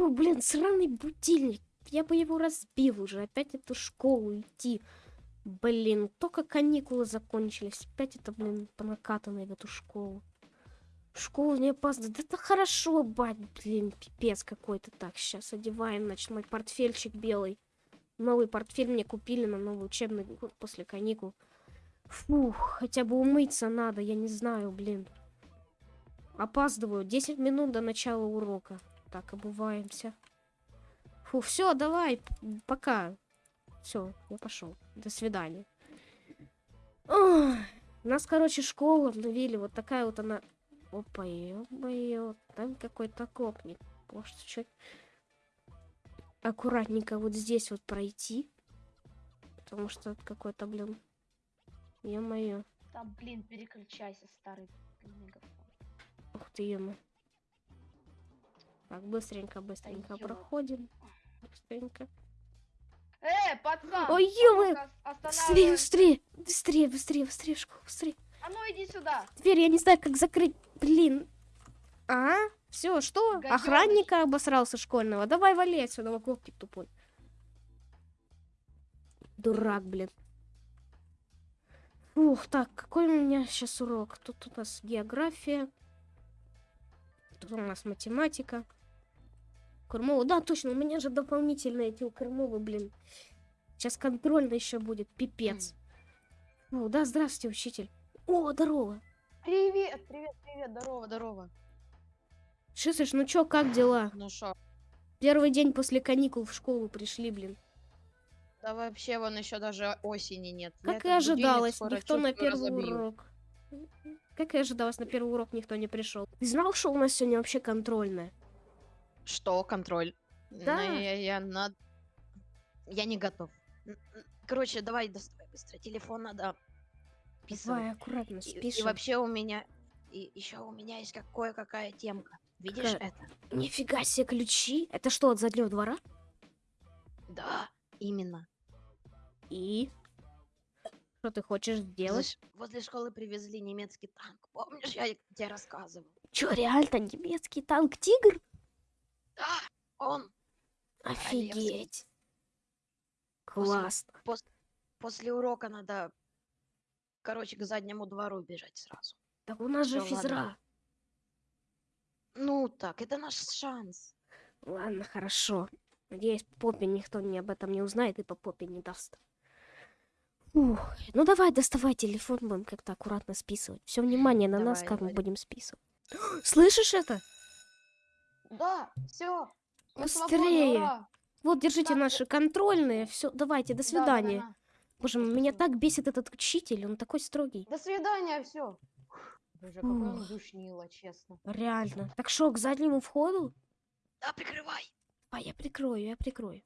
Фу, блин, сраный будильник. Я бы его разбил уже. Опять эту школу идти. Блин, только каникулы закончились. Опять это, блин, по накатанной в эту школу. Школу не опаздывать. Да это хорошо, бать, блин, пипец какой-то. Так, сейчас одеваем, значит, мой портфельчик белый. Новый портфель мне купили на новый учебный год после каникул. Фух, хотя бы умыться надо, я не знаю, блин. Опаздываю. 10 минут до начала урока. Так, обуваемся. Фу, все, давай, пока. Все, я пошел. До свидания. Ох, нас, короче, школу обновили. Вот такая вот она. Опа, ё Там какой-то копник. Может, чуть аккуратненько вот здесь вот пройти. Потому что какой-то, блин, Ё-моё. Там, блин, переключайся, старый Ух ты, ё Так, быстренько, быстренько да проходим. Быстренько. Э, пацан! Ой, ё Быстрее, быстрее! Быстрее, быстрее, быстрее, школу, быстрее! А ну иди сюда! Дверь, я не знаю, как закрыть. Блин. А? Все, что? Гадёныш. Охранника обосрался школьного. Давай вали отсюда, клоптик тупой. Дурак, блин. Ух, так, какой у меня сейчас урок? Тут у нас география. Тут у нас математика. Кормова. Да, точно, у меня же дополнительные эти у Кормовы, блин. Сейчас контрольно еще будет, пипец. О, да, здравствуйте, учитель. О, здорово. Привет, привет, привет, здорово, здорово. Шисыш, ну чё, как дела? Ну шо? Первый день после каникул в школу пришли, блин. Да вообще вон еще даже осени нет. Как Я и ожидалось, никто на первый разобью. урок. Как и ожидалось, на первый урок никто не пришел. Ты знал, что у нас сегодня вообще контрольная? Что контроль? Да. Ну, я, я, на... я не готов. Короче, давай доставай быстро телефон, надо писать. Давай, аккуратно, спишем. И, и вообще у меня... И еще у меня есть кое-какая темка. Видишь какая... это? Нифига себе ключи. Это что, от заднего двора? Да, именно. И? Что ты хочешь сделать? Возле школы привезли немецкий танк. Помнишь, я тебе рассказывал? Чё, реально немецкий танк Тигр? Да, он. Офигеть. Классно. После, пос, после урока надо, короче, к заднему двору бежать сразу. Так у нас Всё, же физра. Ладно. Ну так, это наш шанс. Ладно, хорошо. Надеюсь, попе никто не об этом не узнает и по попе не даст. Ух, ну давай, доставай телефон, будем как-то аккуратно списывать. Все внимание на давай, нас, как давай. мы будем списывать. Слышишь это? Да, все. Быстрее. Вот, держите так. наши контрольные. Все, давайте, до свидания. Да, да, да. Боже, меня так бесит этот учитель, он такой строгий. До свидания, все. Боже, какой он душнило, честно. Реально. Так что, к заднему входу? Да, прикрывай. А, я прикрою, я прикрою.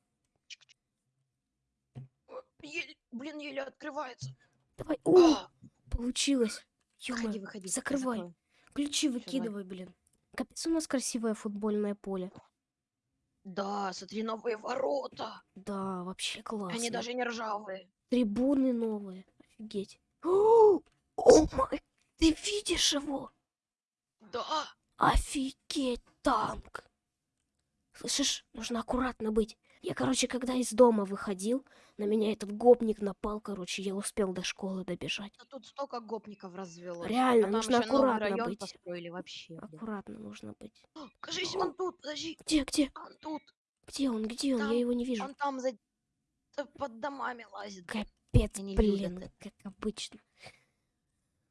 Еле, блин, еле открывается. Давай. О, а! получилось. Выходи, выходи. Закрывай. Ключи выкидывай, блин. Капец, у нас красивое футбольное поле. Да, смотри, новые ворота. Да, вообще классно. Они даже не ржавые. Трибуны новые. Офигеть. О, май, ты видишь его? Да. Офигеть, танк. Слышишь, нужно аккуратно быть. Я, короче, когда из дома выходил, на меня этот гопник напал, короче, я успел до школы добежать. Да тут столько гопников развелось. Реально, а нужно аккуратно быть. построили вообще. Аккуратно нужно быть. кажись, он тут, подожди. Где, где? Он тут. Где он, где он? Там, я его не вижу. Он там за... под домами лазит. Капец, блин, как обычно.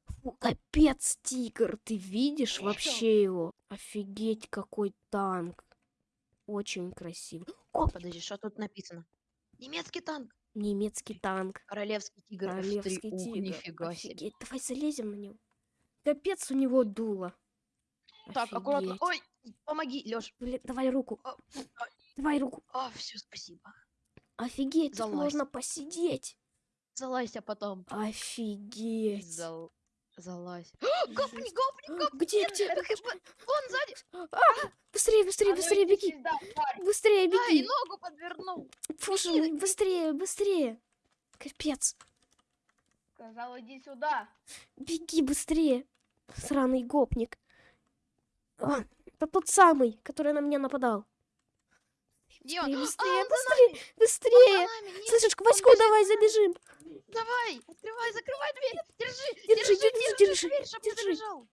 Фу, капец, тигр, ты видишь вообще его? Офигеть, какой танк. Очень красиво. О, подожди, что тут написано? Немецкий танк. Немецкий танк. Королевский тигр. Королевский F3. тигр. Ух, нифига Офигеть. себе. Давай залезем на него. Капец у него дуло. Так, Офигеть. аккуратно. Ой, помоги, Лёш. Блин, давай руку. А, а, давай руку. А, все, спасибо. Офигеть, тут можно посидеть. Залазь, а потом. Офигеть. Зал... Залазь. Гопни, гопни, гопни. Где, где? Вон сзади. А, быстрее, быстрее, быстрее беги. Быстрее беги. Ай, ногу подвернул. Слушай, быстрее, быстрее. Капец. Сказал, иди сюда. Беги быстрее. Сраный гопник. А, это тот самый, который на меня нападал. Где он? Быстрее, А, он быстрее, нами! Он быстрее! Нет, Слышишь, к Ваську давай забежим. Давай! Открывай, закрывай дверь! Держи! Держи, держи, держи, чтоб не держи. забежал!